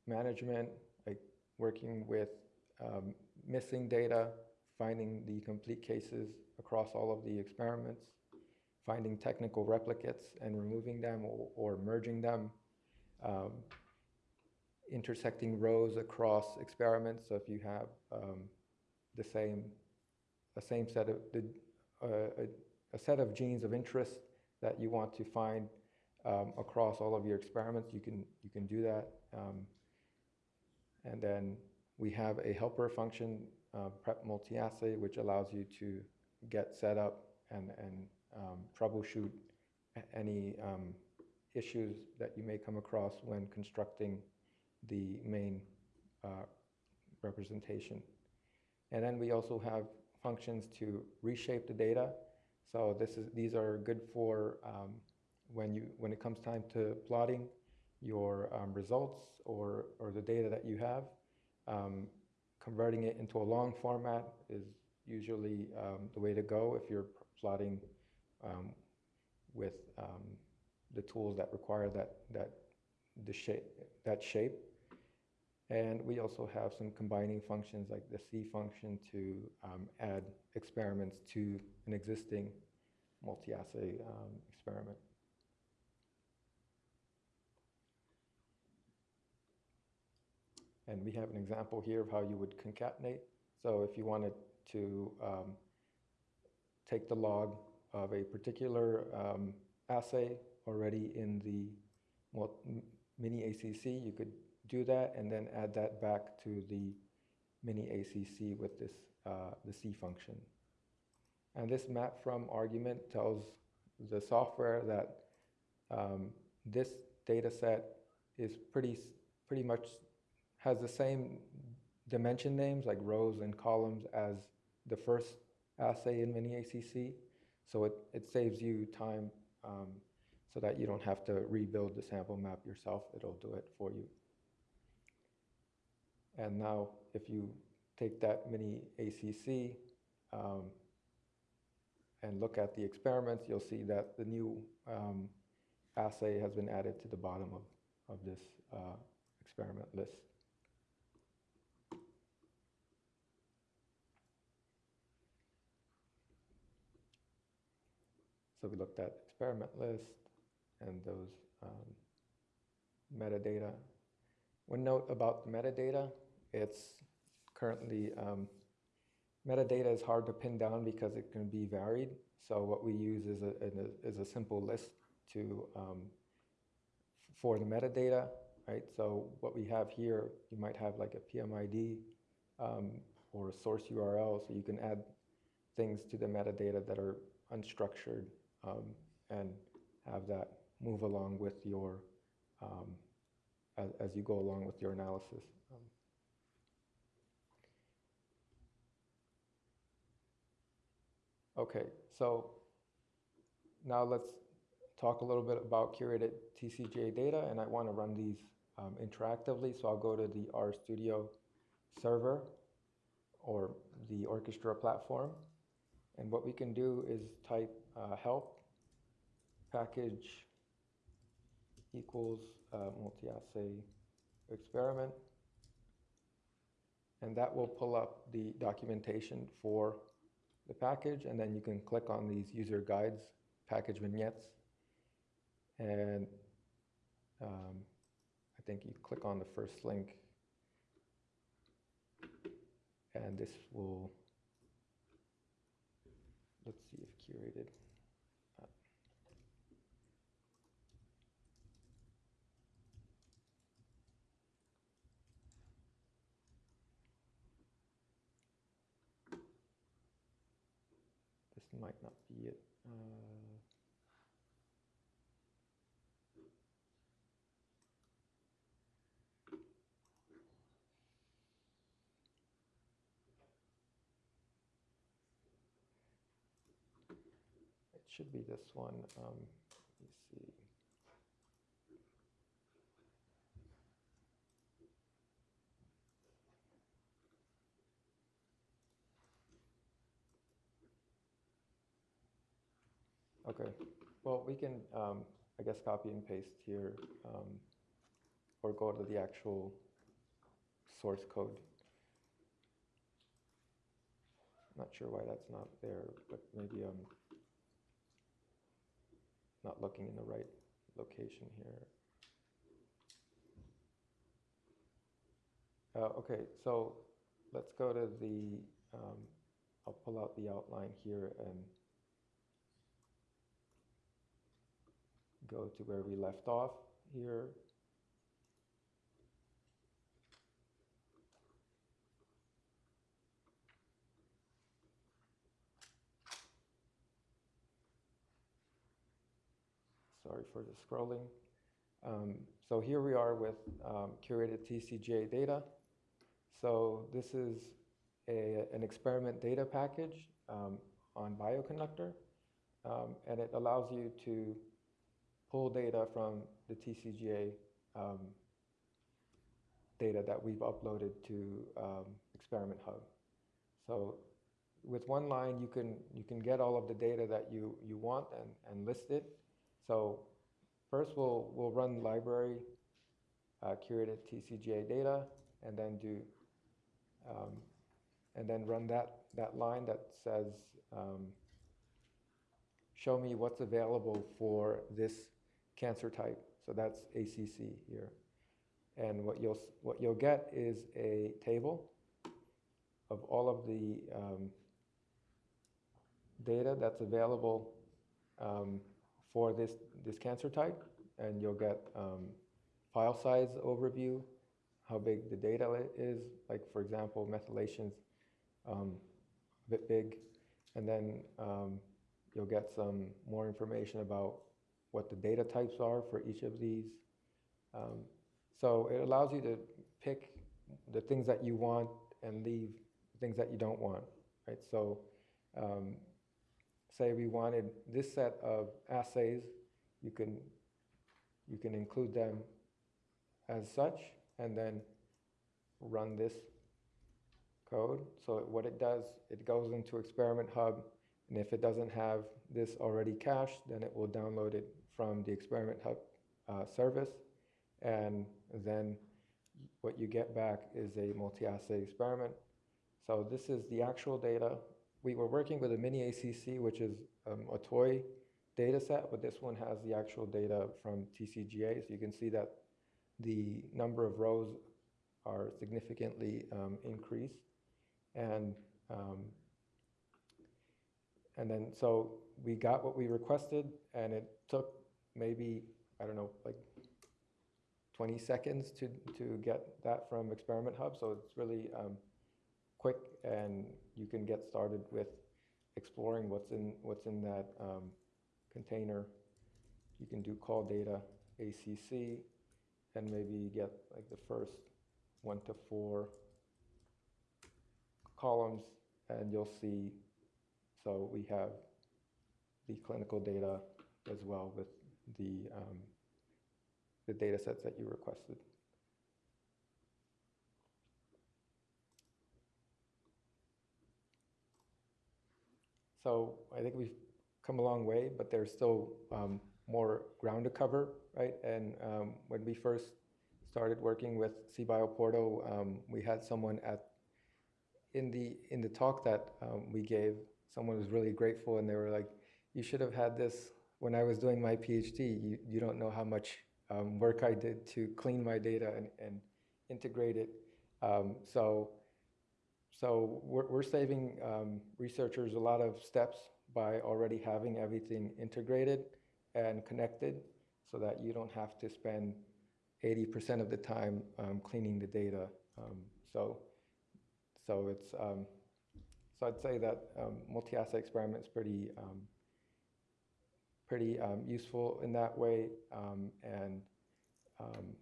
management, like working with um, missing data, finding the complete cases across all of the experiments, finding technical replicates and removing them or, or merging them, um, intersecting rows across experiments. So if you have um, the same a same set of the, uh, a, a, set of genes of interest that you want to find um, across all of your experiments, you can you can do that. Um, and then we have a helper function, uh, prep multi-assay, which allows you to get set up and and um, troubleshoot any um, issues that you may come across when constructing the main uh, representation. And then we also have functions to reshape the data. So this is these are good for um, when you when it comes time to plotting your um, results or or the data that you have. Um, converting it into a long format is usually um, the way to go if you're plotting um, with um, the tools that require that that the shape that shape. And we also have some combining functions like the C function to um, add experiments to an existing multi-assay um, experiment. And we have an example here of how you would concatenate. So if you wanted to um, take the log of a particular um, assay already in the mini ACC, you could do that and then add that back to the mini ACC with this, uh, the C function. And this map from argument tells the software that um, this data set is pretty, pretty much has the same dimension names like rows and columns as the first assay in mini ACC. So it, it saves you time um, so that you don't have to rebuild the sample map yourself. It'll do it for you. And now if you take that mini ACC um, and look at the experiments, you'll see that the new um, assay has been added to the bottom of, of this uh, experiment list. So we looked at experiment list and those um, metadata. One note about the metadata, it's currently, um, metadata is hard to pin down because it can be varied. So what we use is a, is a simple list to, um, for the metadata, right? So what we have here, you might have like a PMID um, or a source URL, so you can add things to the metadata that are unstructured um, and have that move along with your, um, as, as you go along with your analysis. Okay, so now let's talk a little bit about curated TCGA data, and I want to run these um, interactively, so I'll go to the RStudio server or the orchestra platform. And what we can do is type uh, help package equals uh, multi-assay experiment. And that will pull up the documentation for the package, and then you can click on these user guides, package vignettes. And um, I think you click on the first link, and this will, let's see if curated. Might not be it. Uh, It should be this one. Um, let me see. Okay, well, we can, um, I guess, copy and paste here, um, or go to the actual source code. Not sure why that's not there, but maybe I'm not looking in the right location here. Uh, okay, so let's go to the, um, I'll pull out the outline here and go to where we left off here. Sorry for the scrolling. Um, so here we are with um, curated TCGA data. So this is a, an experiment data package um, on Bioconductor, um, and it allows you to pull data from the TCGA um, data that we've uploaded to um, Experiment Hub. So with one line, you can, you can get all of the data that you, you want and, and list it. So first we'll, we'll run library uh, curated TCGA data and then do, um, and then run that, that line that says, um, show me what's available for this cancer type. So that's ACC here. And what you'll, what you'll get is a table of all of the um, data that's available um, for this, this cancer type. And you'll get um, file size overview, how big the data is. Like for example, methylation's um, a bit big. And then um, you'll get some more information about what the data types are for each of these. Um, so it allows you to pick the things that you want and leave things that you don't want, right? So um, say we wanted this set of assays, you can, you can include them as such and then run this code. So what it does, it goes into Experiment Hub and if it doesn't have this already cached, then it will download it from the Experiment Hub uh, service. And then what you get back is a multi-assay experiment. So this is the actual data. We were working with a mini ACC, which is um, a toy data set, but this one has the actual data from TCGA. So you can see that the number of rows are significantly um, increased. And um, and then, so we got what we requested, and it took maybe, I don't know, like 20 seconds to, to get that from Experiment Hub. So it's really um, quick, and you can get started with exploring what's in, what's in that um, container. You can do colData ACC, and maybe get like the first one to four columns, and you'll see so we have the clinical data as well with the, um, the data sets that you requested. So I think we've come a long way, but there's still um, more ground to cover, right? And um, when we first started working with CBio Portal, um, we had someone at in the in the talk that um, we gave. Someone was really grateful, and they were like, "You should have had this when I was doing my PhD. You you don't know how much um, work I did to clean my data and, and integrate it." Um, so so we're, we're saving um, researchers a lot of steps by already having everything integrated and connected so that you don't have to spend 80% of the time um, cleaning the data. Um, so, so it's, um, so I'd say that multi-assay experiment is pretty, pretty um, useful in that way. um, and um,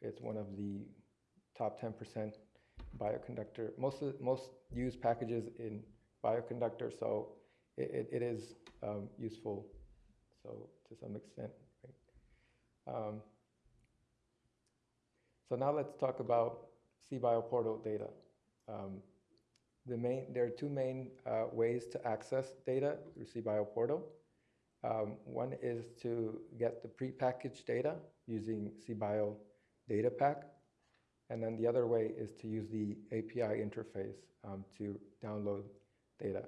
it's one of the top 10% bioconductor, most of, most used packages in bioconductor, so it, it, it is um, useful, so to some extent. Right? Um, so now let's talk about CBio portal data. Um, the main, there are two main uh, ways to access data through CBio portal. Um, one is to get the prepackaged data using CBio data pack. And then the other way is to use the API interface um, to download data.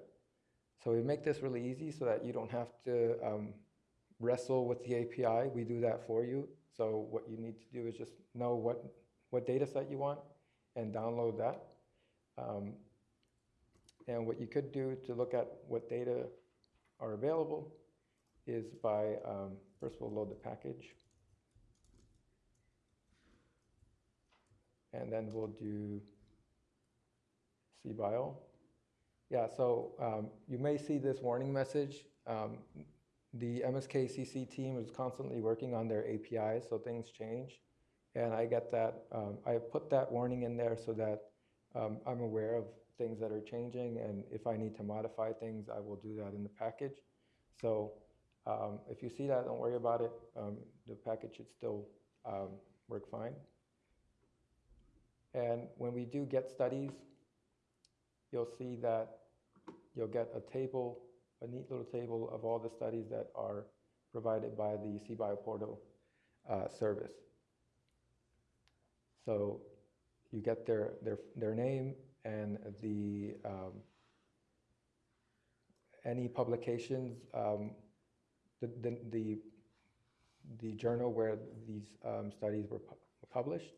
So we make this really easy so that you don't have to um, wrestle with the API. We do that for you. So what you need to do is just know what, what data set you want and download that. Um, and what you could do to look at what data are available is by, um, first we'll load the package. and then we'll do CBio. Yeah, so um, you may see this warning message. Um, the MSK-CC team is constantly working on their APIs, so things change. And I get that, um, I put that warning in there so that um, I'm aware of things that are changing, and if I need to modify things, I will do that in the package. So um, if you see that, don't worry about it. Um, the package should still work fine. And when we do get studies, you'll see that you'll get a table, a neat little table of all the studies that are provided by the CBio portal uh, service. So you get their, their, their name and the um, any publications, um, the, the, the, the, journal where these um, studies were pu published,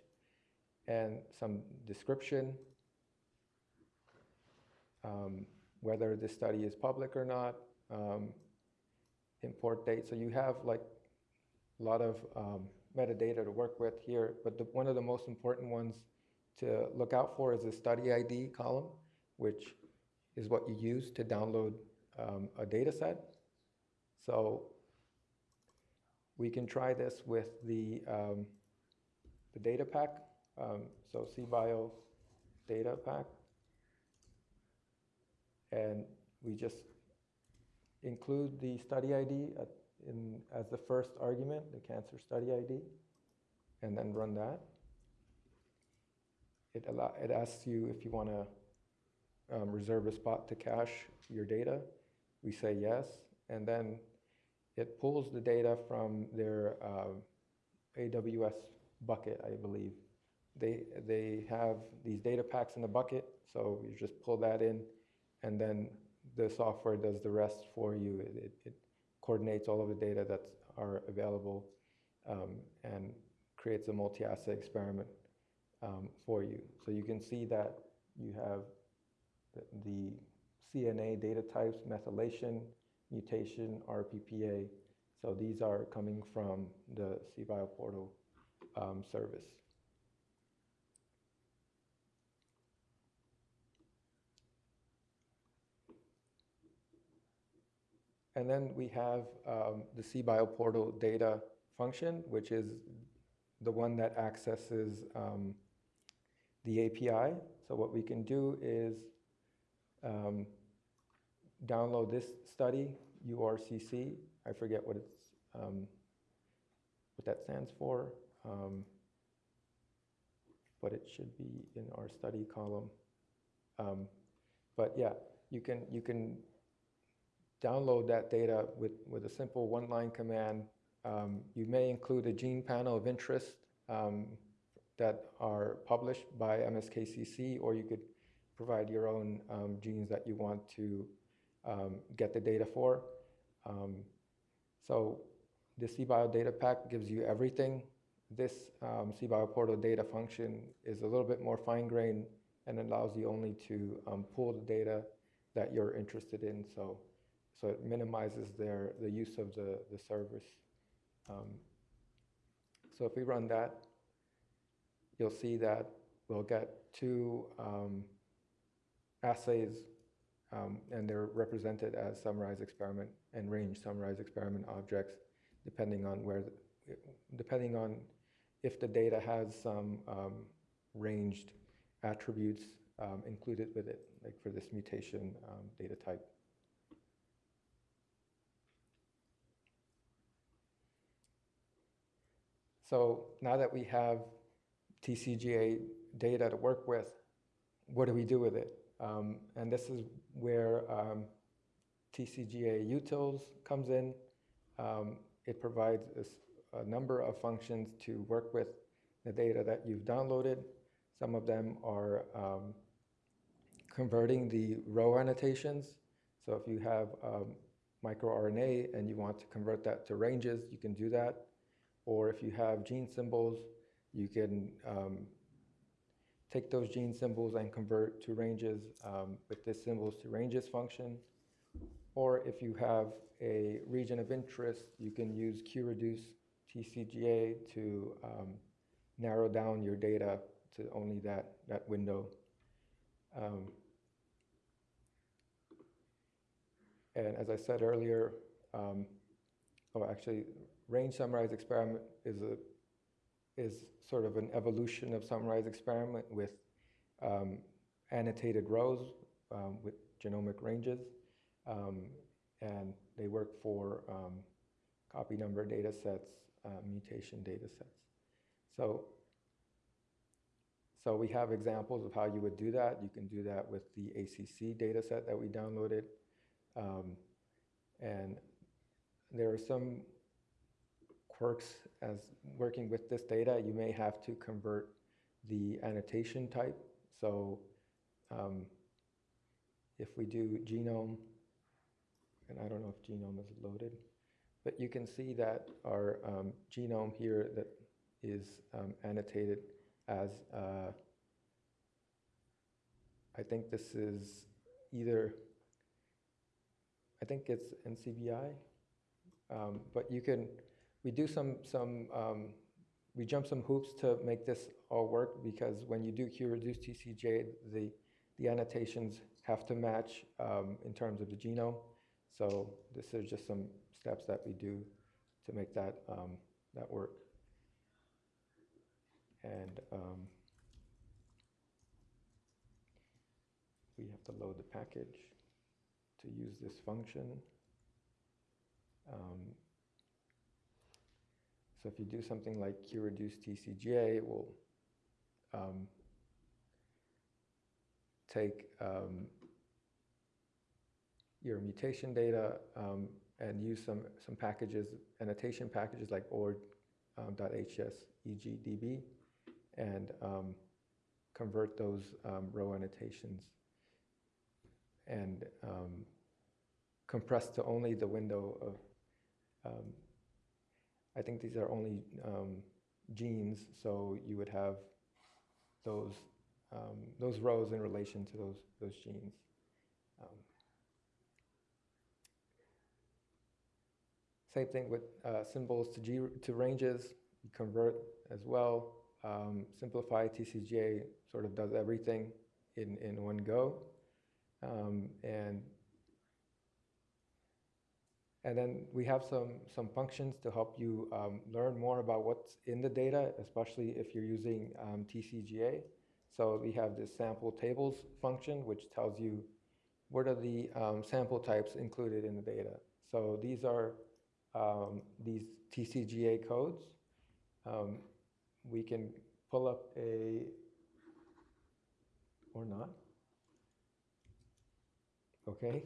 and some description, um, whether the study is public or not, um, import date. So you have like a lot of um, metadata to work with here, but the, one of the most important ones to look out for is the study ID column, which is what you use to download um, a data set. So we can try this with the, um, the data pack um, so CBio data pack. And we just include the study ID at, in, as the first argument, the cancer study ID, and then run that. It, allow, it asks you if you want to um, reserve a spot to cache your data. We say yes, and then it pulls the data from their uh, AWS bucket, I believe, they, they have these data packs in the bucket, so you just pull that in, and then the software does the rest for you. It, it, it coordinates all of the data that are available um, and creates a multi-assay experiment um, for you. So you can see that you have the, the CNA data types, methylation, mutation, RPPA. So these are coming from the CBio portal um, service. And then we have um, the CBio portal data function, which is the one that accesses um, the API. So what we can do is um, download this study, URCC. I forget what it's um, what that stands for, um, but it should be in our study column. Um, but yeah, you can you can download that data with with a simple one-line command. Um, you may include a gene panel of interest um, that are published by MSKCC, or you could provide your own um, genes that you want to um, get the data for. Um, so the cBioDataPack gives you everything. This um, cBioPortalData function is a little bit more fine-grained and allows you only to um, pull the data that you're interested in. So, so it minimizes their the use of the the service. Um, so if we run that, you'll see that we'll get two um, assays, um, and they're represented as SummarizedExperiment and RangedSummarizedExperiment objects, depending on where, the, depending on if the data has some um, ranged attributes um, included with it, like for this mutation um, data type. So now that we have TCGA data to work with, what do we do with it? Um, and this is where um, TCGA utils comes in. Um, it provides a, a, number of functions to work with the data that you've downloaded. Some of them are um, converting the row annotations. So if you have um, microRNA and you want to convert that to ranges, you can do that. Or if you have gene symbols, you can um, take those gene symbols and convert to ranges um, with this symbols to ranges function. Or if you have a region of interest, you can use QReduce TCGA to um, narrow down your data to only that, that window. Um, and as I said earlier, um, oh, actually, RangedSummarizedExperiment is a is sort of an evolution of SummarizedExperiment with um, annotated rows um, with genomic ranges. Um, and they work for um, copy number data sets, uh, mutation data sets. So, so we have examples of how you would do that. You can do that with the ACC data set that we downloaded. Um, and there are some quirks as working with this data, you may have to convert the annotation type. So um, if we do genome, and I don't know if genome is loaded, but you can see that our um, genome here that is um, annotated as, uh, I think this is either, I think it's NCBI, um, but you can, we do some, some um, we jump some hoops to make this all work because when you do qreduceTCGA, the, the annotations have to match um, in terms of the genome. So this is just some steps that we do to make that, um, that work. And um, we have to load the package to use this function. Um, so if you do something like QReduce TCGA, it will um, take um, your mutation data um, and use some, some packages, annotation packages like ord.hs egdb, and um, convert those um, row annotations and um, compress to only the window of I think these are only um, genes, so you would have those um, those rows in relation to those those genes. Um, same thing with uh, symbols to G to ranges. You convert as well. Um, simplify TCGA sort of does everything in in one go, um, and and then we have some, some functions to help you um, learn more about what's in the data, especially if you're using um, TCGA. So we have this sample tables function, which tells you what are the um, sample types included in the data. So these are um, these TCGA codes, um, we can pull up a, or not. Okay.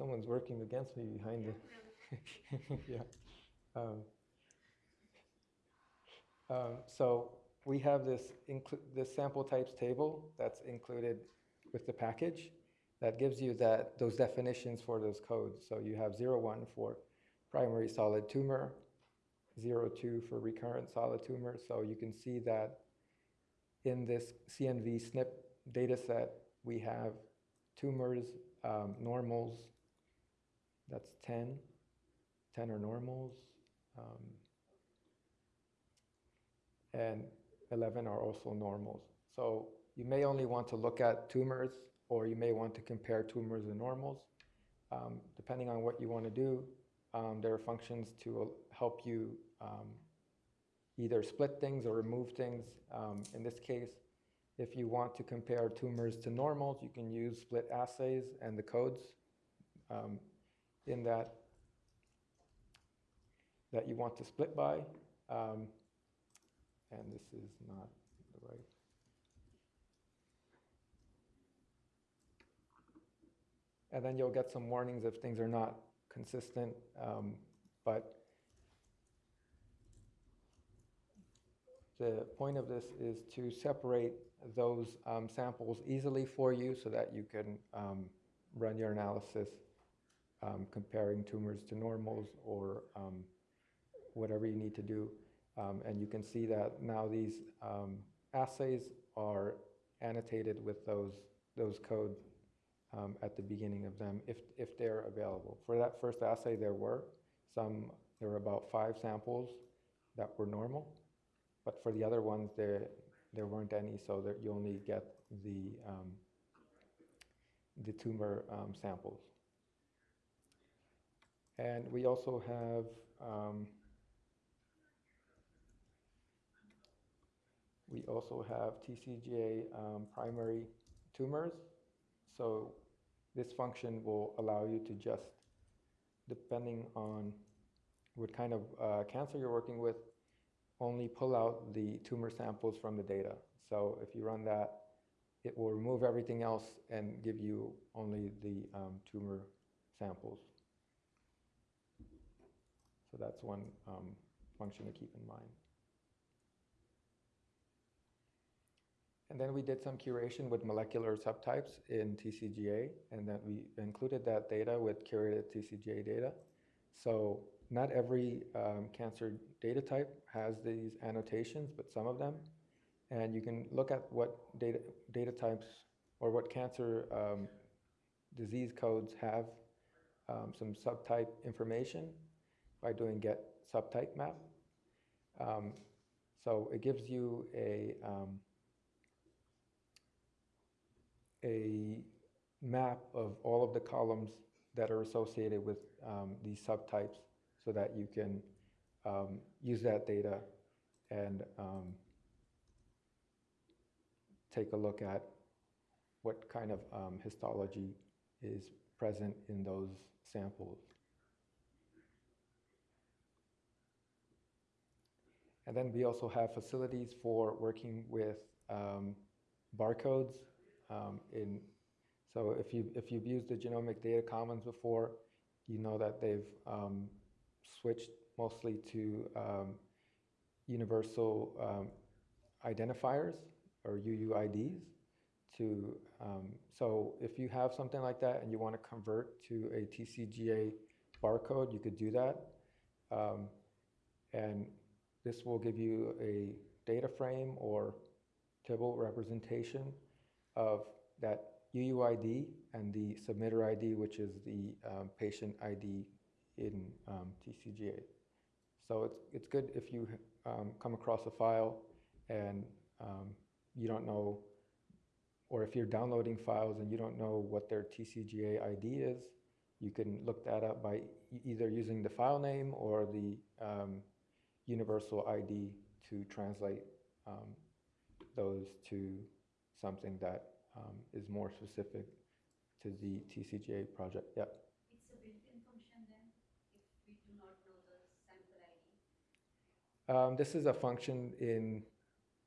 Someone's working against me behind the. yeah. [laughs] Um, um, so we have this this sample types table that's included with the package that gives you that those definitions for those codes. So you have 01 for primary solid tumor, 02 for recurrent solid tumor. So you can see that in this CNV SNP data set, we have tumors, um, normals, that's 10, 10 are normals, um, and 11 are also normals. So you may only want to look at tumors, or you may want to compare tumors and normals. Um, depending on what you want to do, um, there are functions to help you um, either split things or remove things. Um, in this case, if you want to compare tumors to normals, you can use split assays and the codes um, in that that you want to split by. Um, and this is not the right. And then you'll get some warnings if things are not consistent, um, but the point of this is to separate those um, samples easily for you so that you can um, run your analysis um, comparing tumors to normals or um, whatever you need to do. Um, and you can see that now these um, assays are annotated with those, those code um, at the beginning of them if, if they're available. For that first assay, there were some, there were about five samples that were normal. But for the other ones, there, there weren't any, so that you only get the, um, the tumor um, samples. And we also have um, we also have TCGA um, primary tumors. So this function will allow you to just, depending on what kind of uh, cancer you're working with, only pull out the tumor samples from the data. So if you run that, it will remove everything else and give you only the um, tumor samples. So that's one um, function to keep in mind. And then we did some curation with molecular subtypes in TCGA, and then we included that data with curated TCGA data. So not every um, cancer data type has these annotations, but some of them. And you can look at what data, data types or what cancer um, disease codes have um, some subtype information by doing get subtype map. Um, so it gives you a, um, a map of all of the columns that are associated with um, these subtypes so that you can um, use that data and um, take a look at what kind of um, histology is present in those samples. And then we also have facilities for working with um, barcodes um, in, so if, you, if you've used the Genomic Data Commons before, you know that they've um, switched mostly to um, universal um, identifiers or UUIDs. To, um, so if you have something like that and you want to convert to a TCGA barcode, you could do that. And this will give you a data frame or table representation of that UUID and the submitter ID, which is the um, patient ID in um, TCGA. So it's, it's good if you um, come across a file and um, you don't know, or if you're downloading files and you don't know what their TCGA ID is, you can look that up by either using the file name or the um, universal ID to translate those to something that um, is more specific to the TCGA project. Yep. It's a built-in function then, if we do not know the sample ID? Um, this is a function in,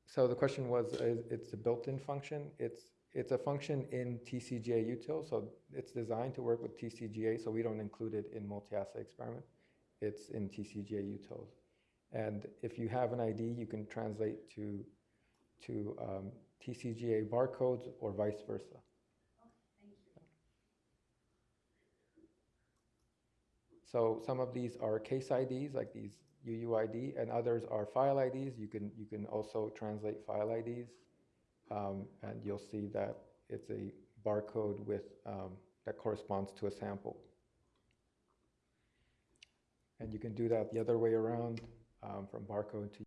so the question was, is it's a built-in function. It's, it's a function in TCGA util, so it's designed to work with TCGA, so we don't include it in multi-assay experiment. It's in TCGA utils. And if you have an ID, you can translate to, to um, TCGA barcodes or vice versa. So some of these are case IDs, like these UUID, and others are file IDs. You can, you can also translate file IDs. Um, and you'll see that it's a barcode with, um, that corresponds to a sample. And you can do that the other way around, um, from barcode to